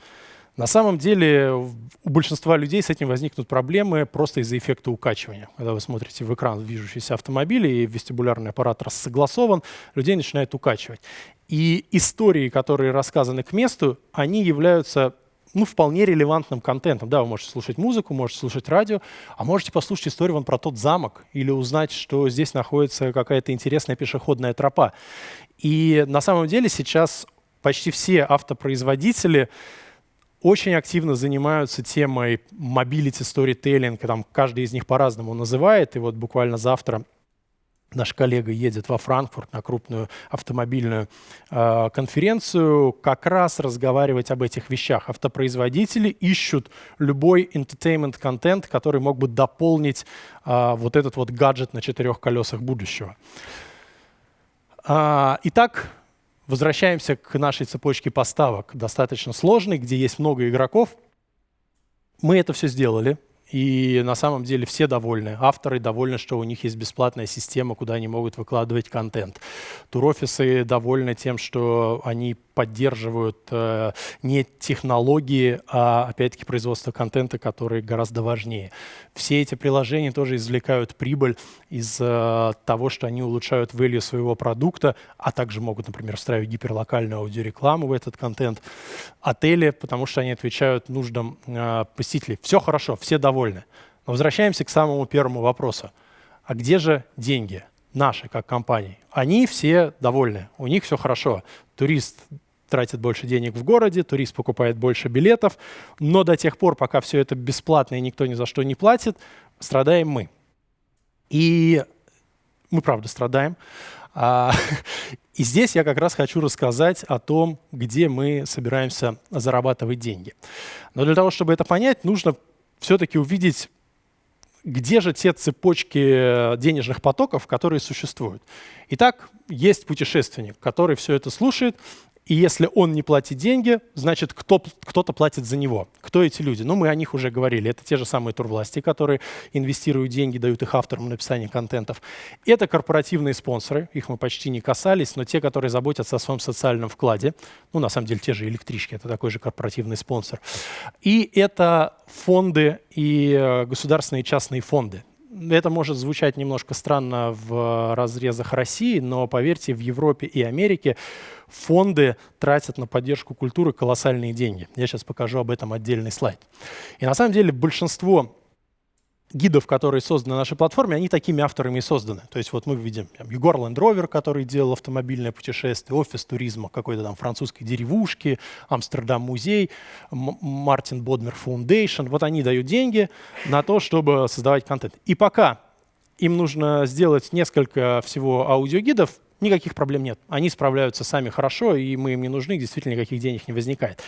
На самом деле у большинства людей с этим возникнут проблемы просто из-за эффекта укачивания. Когда вы смотрите в экран движущийся автомобиль и вестибулярный аппарат согласован, людей начинает укачивать. И истории, которые рассказаны к месту, они являются ну, вполне релевантным контентом. Да, вы можете слушать музыку, можете слушать радио, а можете послушать историю вон про тот замок или узнать, что здесь находится какая-то интересная пешеходная тропа. И на самом деле сейчас почти все автопроизводители очень активно занимаются темой mobility storytelling, там каждый из них по-разному называет, и вот буквально завтра наш коллега едет во Франкфурт на крупную автомобильную э, конференцию, как раз разговаривать об этих вещах. Автопроизводители ищут любой entertainment-контент, который мог бы дополнить э, вот этот вот гаджет на четырех колесах будущего. А, итак, возвращаемся к нашей цепочке поставок, достаточно сложной, где есть много игроков. Мы это все сделали. И на самом деле все довольны. Авторы довольны, что у них есть бесплатная система, куда они могут выкладывать контент. Турофисы довольны тем, что они поддерживают э, не технологии, а опять-таки производство контента, которые гораздо важнее. Все эти приложения тоже извлекают прибыль из э, того, что они улучшают value своего продукта, а также могут, например, встраивать гиперлокальную аудиорекламу в этот контент. Отели, потому что они отвечают нуждам э, посетителей. Все хорошо, все довольны. Но возвращаемся к самому первому вопросу. А где же деньги? наши, как компании, они все довольны, у них все хорошо. Турист тратит больше денег в городе, турист покупает больше билетов, но до тех пор, пока все это бесплатно и никто ни за что не платит, страдаем мы. И мы, правда, страдаем. А, <laughs> и здесь я как раз хочу рассказать о том, где мы собираемся зарабатывать деньги. Но для того, чтобы это понять, нужно все-таки увидеть, где же те цепочки денежных потоков, которые существуют. Итак, есть путешественник, который все это слушает, и если он не платит деньги, значит, кто, кто-то платит за него. Кто эти люди? Ну, мы о них уже говорили. Это те же самые турвласти, которые инвестируют деньги, дают их авторам на написание контентов. Это корпоративные спонсоры, их мы почти не касались, но те, которые заботятся о своем социальном вкладе. Ну, на самом деле, те же электрички, это такой же корпоративный спонсор. И это фонды и э, государственные частные фонды это может звучать немножко странно в разрезах России, но поверьте, в Европе и Америке фонды тратят на поддержку культуры колоссальные деньги. Я сейчас покажу об этом отдельный слайд. И на самом деле большинство гидов, которые созданы на нашей платформе, они такими авторами и созданы. То есть вот мы видим там, Егор Land Rover, который делал автомобильное путешествие, офис туризма какой-то там французской деревушки, Amsterdam Museum, Martin Bodmer Foundation. Вот они дают деньги на то, чтобы создавать контент. И пока им нужно сделать несколько всего аудиогидов, никаких проблем нет. Они справляются сами хорошо, и мы им не нужны, действительно никаких денег не возникает.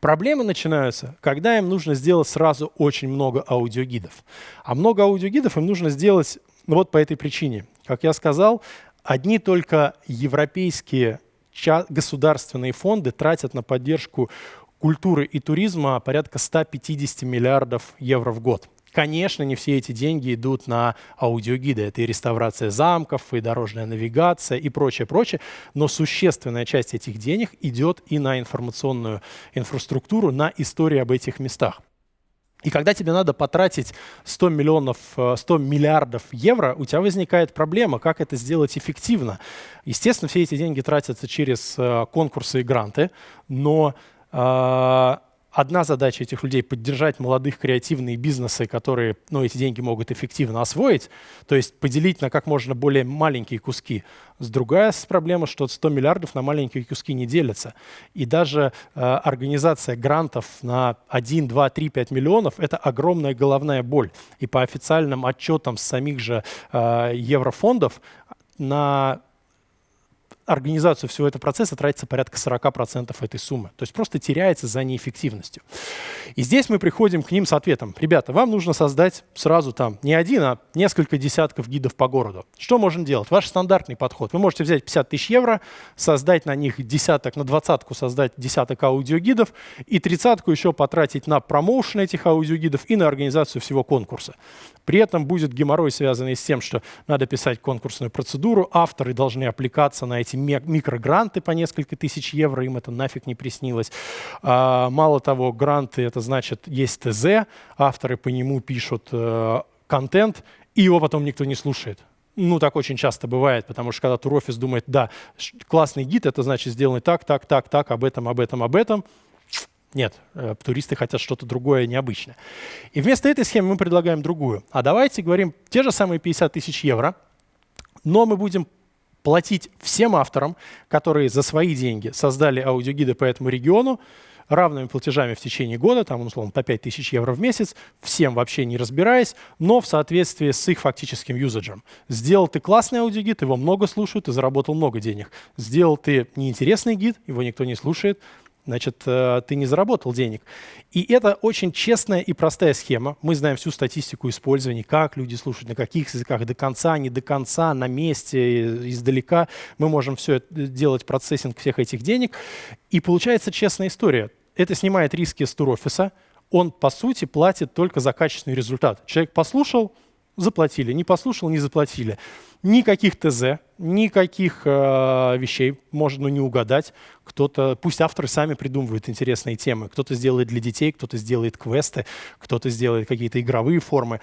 Проблемы начинаются, когда им нужно сделать сразу очень много аудиогидов. А много аудиогидов им нужно сделать вот по этой причине. Как я сказал, одни только европейские государственные фонды тратят на поддержку культуры и туризма порядка 150 миллиардов евро в год. Конечно, не все эти деньги идут на аудиогиды. Это и реставрация замков, и дорожная навигация, и прочее, прочее. Но существенная часть этих денег идет и на информационную инфраструктуру, на истории об этих местах. И когда тебе надо потратить 100, миллионов, 100 э, миллиардов евро, у тебя возникает проблема, как это сделать эффективно. Естественно, все эти деньги тратятся через э, конкурсы и гранты, но э, одна задача этих людей — поддержать молодых креативные бизнесы, которые ну, эти деньги могут эффективно освоить, то есть поделить на как можно более маленькие куски. С другая проблема, что 100 миллиардов на маленькие куски не делятся. И даже э, организация грантов на 1, 2, 3, 5 миллионов — это огромная головная боль. И по официальным отчетам самих же э, еврофондов на организацию всего этого процесса тратится порядка 40% этой суммы. То есть просто теряется за неэффективностью. И здесь мы приходим к ним с ответом. Ребята, вам нужно создать сразу там не один, а несколько десятков гидов по городу. Что можно делать? Ваш стандартный подход. Вы можете взять 50 тысяч евро, создать на них десяток, на двадцатку создать десяток аудиогидов и тридцатку еще потратить на промоушен этих аудиогидов и на организацию всего конкурса. При этом будет геморрой, связанный с тем, что надо писать конкурсную процедуру, авторы должны аппликаться на эти микрогранты по несколько тысяч евро, им это нафиг не приснилось. А, мало того, гранты — это значит, есть ТЗ, авторы по нему пишут э, контент, и его потом никто не слушает. Ну, так очень часто бывает, потому что когда турофис думает, да, классный гид, это значит сделать так, так, так, так, об этом, об этом, об этом, нет, э, туристы хотят что-то другое, необычное. И вместо этой схемы мы предлагаем другую. А давайте говорим те же самые 50 тысяч евро, но мы будем платить всем авторам, которые за свои деньги создали аудиогиды по этому региону, равными платежами в течение года, там, условно, по 5 тысяч евро в месяц, всем вообще не разбираясь, но в соответствии с их фактическим юзаджем. Сделал ты классный аудиогид, его много слушают, ты заработал много денег. Сделал ты неинтересный гид, его никто не слушает, значит, э, ты не заработал денег. И это очень честная и простая схема. Мы знаем всю статистику использования, как люди слушают, на каких языках, до конца, не до конца, на месте, издалека. Мы можем все это делать, процессинг всех этих денег. И получается честная история. Это снимает риски с турофиса. Он, по сути, платит только за качественный результат. Человек послушал, заплатили, не послушал, не заплатили. Никаких ТЗ, никаких э, вещей можно не угадать. Кто-то, пусть авторы сами придумывают интересные темы. Кто-то сделает для детей, кто-то сделает квесты, кто-то сделает какие-то игровые формы.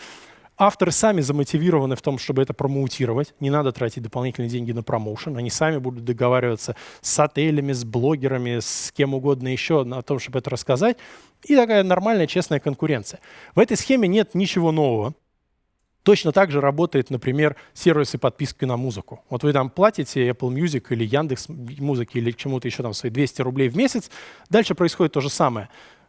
Авторы сами замотивированы в том, чтобы это промоутировать. Не надо тратить дополнительные деньги на промоушен. Они сами будут договариваться с отелями, с блогерами, с кем угодно еще о том, чтобы это рассказать. И такая нормальная, честная конкуренция. В этой схеме нет ничего нового. Точно так же работает, например, сервисы подписки на музыку. Вот вы там платите Apple Music или Яндекс Музыки или чему-то еще там свои 200 рублей в месяц. Дальше происходит то же самое.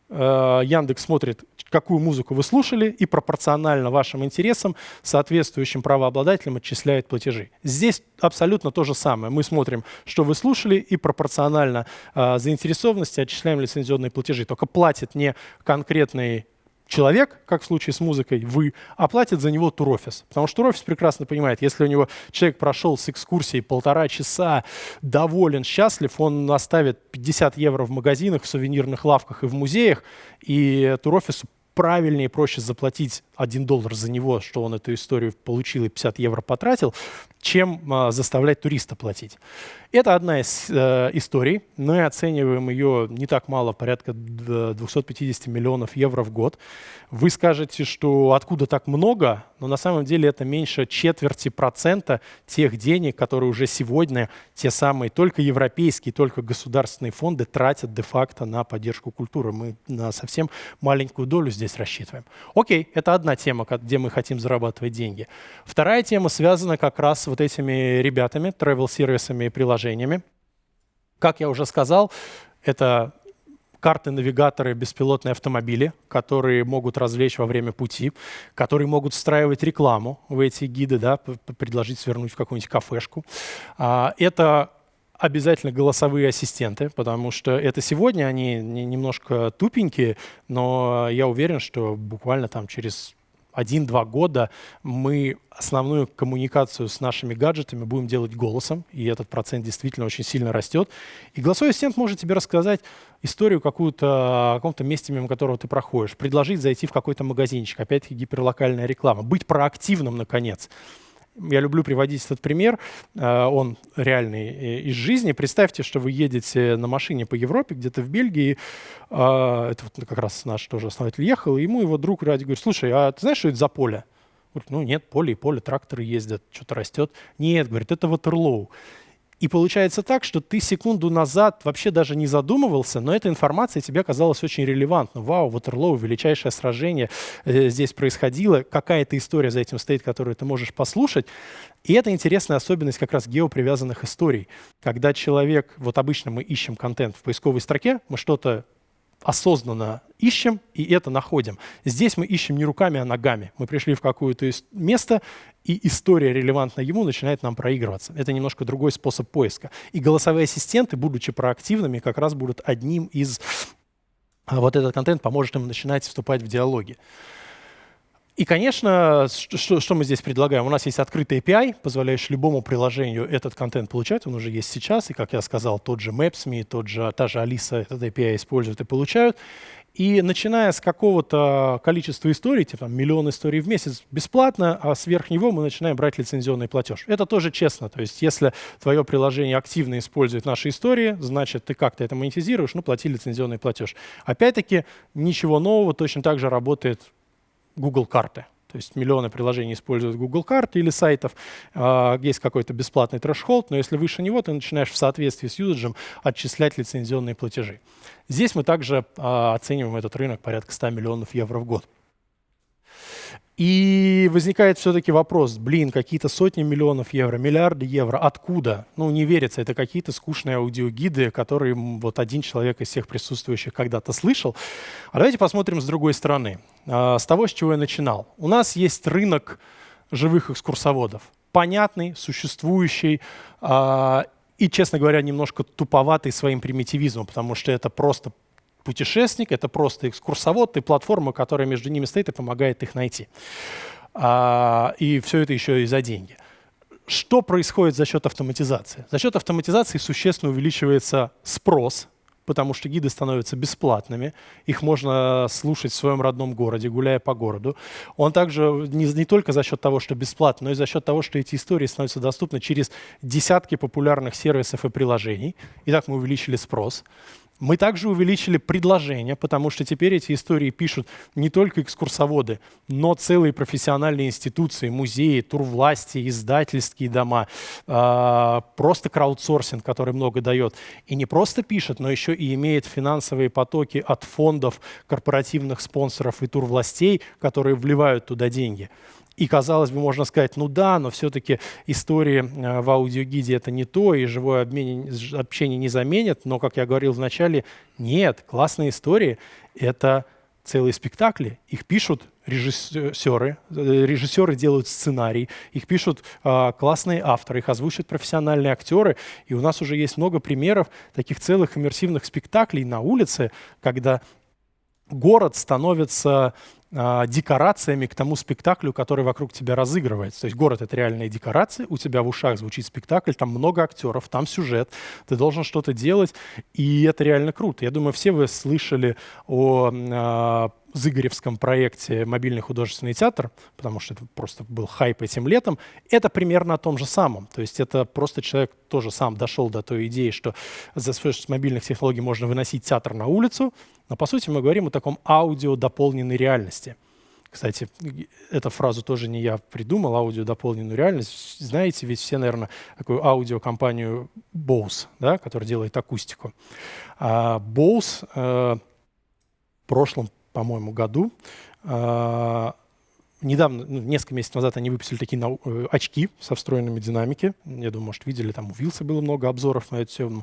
Э, Яндекс смотрит, какую музыку вы слушали, и пропорционально вашим интересам соответствующим правообладателям отчисляет платежи. Здесь абсолютно то же самое. Мы смотрим, что вы слушали, и пропорционально э, заинтересованности отчисляем лицензионные платежи. Только платит не конкретный человек, как в случае с музыкой, вы, оплатит за него турофис. Потому что турофис прекрасно понимает, если у него человек прошел с экскурсией полтора часа, доволен, счастлив, он оставит 50 евро в магазинах, в сувенирных лавках и в музеях, и турофису правильнее и проще заплатить 1 доллар за него, что он эту историю получил и 50 евро потратил, чем а, заставлять туриста платить. Это одна из э, историй. Мы оцениваем ее не так мало, порядка 250 миллионов евро в год. Вы скажете, что откуда так много, но на самом деле это меньше четверти процента тех денег, которые уже сегодня те самые только европейские, только государственные фонды тратят де-факто на поддержку культуры. Мы на совсем маленькую долю здесь рассчитываем. Окей, это одна тема, где мы хотим зарабатывать деньги. Вторая тема связана как раз с вот этими ребятами, travel-сервисами и приложениями. Как я уже сказал, это карты, навигаторы, беспилотные автомобили, которые могут развлечь во время пути, которые могут встраивать рекламу в эти гиды, да, предложить свернуть в какую-нибудь кафешку. А, это обязательно голосовые ассистенты, потому что это сегодня они немножко тупенькие, но я уверен, что буквально там через один-два года мы основную коммуникацию с нашими гаджетами будем делать голосом, и этот процент действительно очень сильно растет. И голосовой ассистент может тебе рассказать историю какую-то о каком-то месте, мимо которого ты проходишь, предложить зайти в какой-то магазинчик, опять-таки гиперлокальная реклама, быть проактивным, наконец. Я люблю приводить этот пример, э, он реальный э, из жизни. Представьте, что вы едете на машине по Европе, где-то в Бельгии, э, это вот как раз наш тоже основатель ехал, и ему его друг ради говорит, слушай, а ты знаешь, что это за поле? Говорит, ну нет, поле и поле, тракторы ездят, что-то растет. Нет, говорит, это Ватерлоу. И получается так, что ты секунду назад вообще даже не задумывался, но эта информация тебе казалась очень релевантной. Вау, Ватерлоу, величайшее сражение э, здесь происходило. Какая-то история за этим стоит, которую ты можешь послушать. И это интересная особенность как раз геопривязанных историй. Когда человек, вот обычно мы ищем контент в поисковой строке, мы что-то осознанно ищем и это находим. Здесь мы ищем не руками, а ногами. Мы пришли в какое-то место, и история, релевантная ему, начинает нам проигрываться. Это немножко другой способ поиска. И голосовые ассистенты, будучи проактивными, как раз будут одним из... А, вот этот контент поможет им начинать вступать в диалоги. И, конечно, что, что мы здесь предлагаем? У нас есть открытый API, позволяющий любому приложению этот контент получать. Он уже есть сейчас. И, как я сказал, тот же Maps.me, тот же, та же Алиса этот API используют и получают. И начиная с какого-то количества историй, типа там, миллион историй в месяц бесплатно, а сверх него мы начинаем брать лицензионный платеж. Это тоже честно. То есть если твое приложение активно использует наши истории, значит, ты как-то это монетизируешь, ну, плати лицензионный платеж. Опять-таки, ничего нового, точно так же работает Google карты. То есть миллионы приложений используют Google карты или сайтов. А, есть какой-то бесплатный трэш-холд, но если выше него, ты начинаешь в соответствии с юзаджем отчислять лицензионные платежи. Здесь мы также а, оцениваем этот рынок порядка 100 миллионов евро в год. И возникает все-таки вопрос, блин, какие-то сотни миллионов евро, миллиарды евро, откуда? Ну, не верится, это какие-то скучные аудиогиды, которые вот один человек из всех присутствующих когда-то слышал. А давайте посмотрим с другой стороны, а, с того, с чего я начинал. У нас есть рынок живых экскурсоводов, понятный, существующий, а, и, честно говоря, немножко туповатый своим примитивизмом, потому что это просто путешественник, это просто экскурсовод и платформа, которая между ними стоит и помогает их найти. А, и все это еще и за деньги. Что происходит за счет автоматизации? За счет автоматизации существенно увеличивается спрос, потому что гиды становятся бесплатными, их можно слушать в своем родном городе, гуляя по городу. Он также не, не только за счет того, что бесплатно, но и за счет того, что эти истории становятся доступны через десятки популярных сервисов и приложений. Итак, мы увеличили спрос. Мы также увеличили предложения, потому что теперь эти истории пишут не только экскурсоводы, но целые профессиональные институции, музеи, турвласти, издательские дома, э, просто краудсорсинг, который много дает. И не просто пишет, но еще и имеет финансовые потоки от фондов, корпоративных спонсоров и турвластей, которые вливают туда деньги. И, казалось бы, можно сказать, ну да, но все-таки истории э, в аудиогиде это не то, и живое обмен, общение не заменит. Но, как я говорил вначале, нет, классные истории — это целые спектакли. Их пишут режиссеры, э, режиссеры делают сценарий, их пишут э, классные авторы, их озвучивают профессиональные актеры. И у нас уже есть много примеров таких целых иммерсивных спектаклей на улице, когда город становится декорациями к тому спектаклю, который вокруг тебя разыгрывается. То есть город — это реальные декорации, у тебя в ушах звучит спектакль, там много актеров, там сюжет, ты должен что-то делать, и это реально круто. Я думаю, все вы слышали о э, Зыгоревском проекте «Мобильный художественный театр», потому что это просто был хайп этим летом, это примерно о том же самом. То есть это просто человек тоже сам дошел до той идеи, что за с мобильных технологий можно выносить театр на улицу, но по сути мы говорим о таком аудио дополненной реальности. Кстати, эту фразу тоже не я придумал, аудио дополненную реальность. Знаете, ведь все, наверное, такую аудиокомпанию Bose, да, которая делает акустику. А Bose э, в прошлом по-моему, году. А, недавно, ну, несколько месяцев назад они выпустили такие э, очки со встроенными динамики. Я думаю, может, видели, там у Вилса было много обзоров на это все. Ну,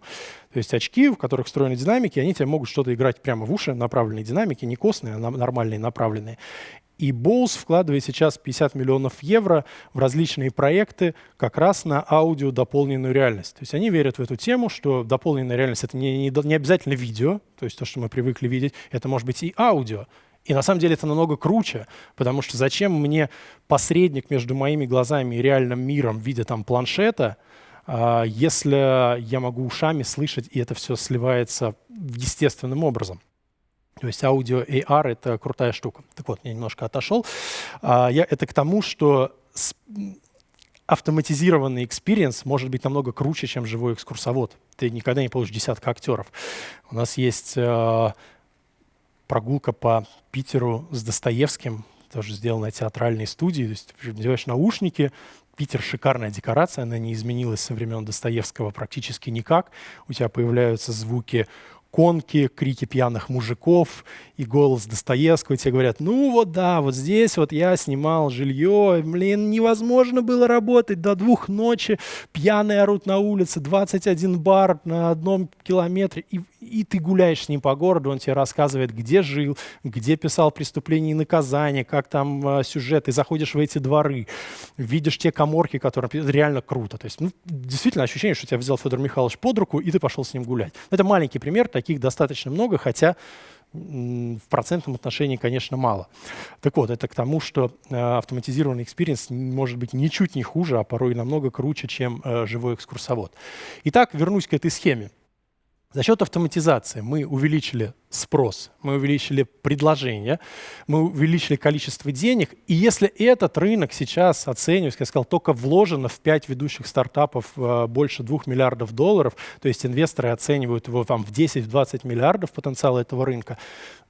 то есть очки, в которых встроены динамики, они тебе могут что-то играть прямо в уши, направленные динамики, не костные, а нормальные направленные. И Bose вкладывает сейчас 50 миллионов евро в различные проекты как раз на аудио дополненную реальность. То есть они верят в эту тему, что дополненная реальность — это не, не, не обязательно видео, то есть то, что мы привыкли видеть, это может быть и аудио. И на самом деле это намного круче, потому что зачем мне посредник между моими глазами и реальным миром в виде там планшета, а, если я могу ушами слышать, и это все сливается естественным образом. То есть аудио AR — это крутая штука. Так вот, я немножко отошел. А, я, это к тому, что автоматизированный experience может быть намного круче, чем живой экскурсовод. Ты никогда не получишь десятка актеров. У нас есть э, прогулка по Питеру с Достоевским, тоже сделанная театральной студией. То есть надеваешь наушники, Питер шикарная декорация, она не изменилась со времен Достоевского практически никак. У тебя появляются звуки конки, крики пьяных мужиков и голос Достоевского. Тебе говорят, ну вот да, вот здесь вот я снимал жилье, блин, невозможно было работать до двух ночи, пьяные орут на улице, 21 бар на одном километре. И и ты гуляешь с ним по городу, он тебе рассказывает, где жил, где писал преступления и наказания, как там э, сюжет, ты заходишь в эти дворы, видишь те коморки, которые... Реально круто. То есть, ну, действительно ощущение, что тебя взял Федор Михайлович под руку, и ты пошел с ним гулять. Это маленький пример, таких достаточно много, хотя в процентном отношении, конечно, мало. Так вот, это к тому, что э, автоматизированный experience может быть ничуть не хуже, а порой намного круче, чем э, живой экскурсовод. Итак, вернусь к этой схеме. За счет автоматизации мы увеличили спрос, мы увеличили предложение, мы увеличили количество денег. И если этот рынок сейчас оценивается, я сказал, только вложено в 5 ведущих стартапов э, больше 2 миллиардов долларов, то есть инвесторы оценивают его там, в 10-20 миллиардов потенциала этого рынка,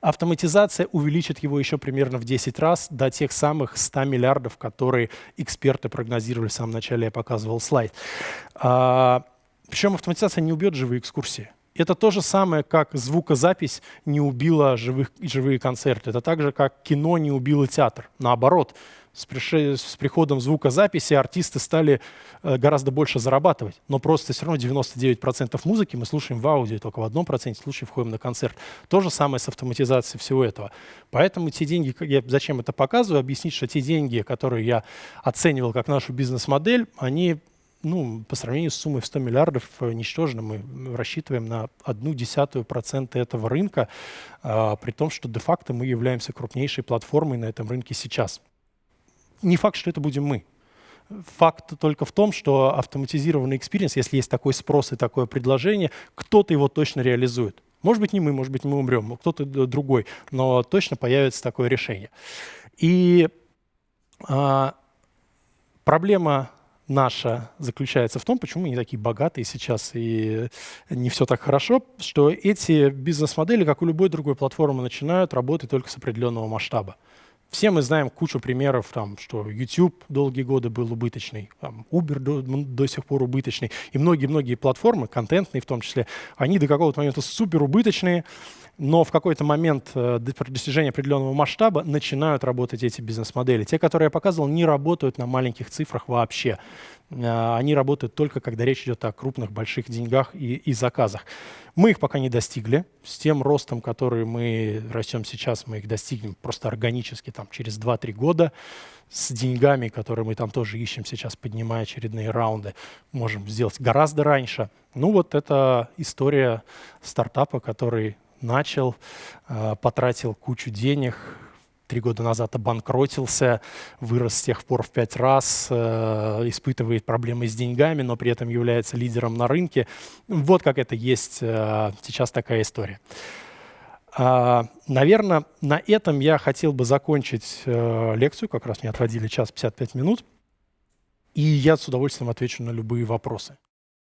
автоматизация увеличит его еще примерно в 10 раз до тех самых 100 миллиардов, которые эксперты прогнозировали в самом начале, я показывал слайд. А, причем автоматизация не убьет живые экскурсии. Это то же самое, как звукозапись не убила живых, живые концерты. Это так же, как кино не убило театр. Наоборот, с, приш... с приходом звукозаписи артисты стали э, гораздо больше зарабатывать. Но просто все равно 99% музыки мы слушаем в аудио, только в одном проценте случаев ходим на концерт. То же самое с автоматизацией всего этого. Поэтому те деньги, я зачем это показываю, объяснить, что те деньги, которые я оценивал как нашу бизнес-модель, они ну, по сравнению с суммой в 100 миллиардов э, ничтожно. Мы рассчитываем на одну десятую процента этого рынка, а, при том, что де-факто мы являемся крупнейшей платформой на этом рынке сейчас не факт, что это будем мы. Факт только в том, что автоматизированный experience, если есть такой спрос и такое предложение, кто-то его точно реализует. Может быть, не мы, может быть, мы умрем, кто-то другой, но точно появится такое решение. И а, проблема наша заключается в том, почему мы не такие богатые сейчас и не все так хорошо, что эти бизнес-модели, как у любой другой платформы, начинают работать только с определенного масштаба. Все мы знаем кучу примеров, там, что YouTube долгие годы был убыточный, там, Uber до, до сих пор убыточный, и многие-многие платформы, контентные в том числе, они до какого-то момента супер убыточные, но в какой-то момент э, при определенного масштаба начинают работать эти бизнес-модели. Те, которые я показывал, не работают на маленьких цифрах вообще. Э, они работают только, когда речь идет о крупных, больших деньгах и, и заказах. Мы их пока не достигли. С тем ростом, который мы растем сейчас, мы их достигнем просто органически там, через 2-3 года. С деньгами, которые мы там тоже ищем сейчас, поднимая очередные раунды, можем сделать гораздо раньше. Ну вот это история стартапа, который начал, э, потратил кучу денег, три года назад обанкротился, вырос с тех пор в пять раз, э, испытывает проблемы с деньгами, но при этом является лидером на рынке. Вот как это есть э, сейчас такая история. А, наверное, на этом я хотел бы закончить лекцию, как раз мне отводили час 55 минут, и я с удовольствием отвечу на любые вопросы.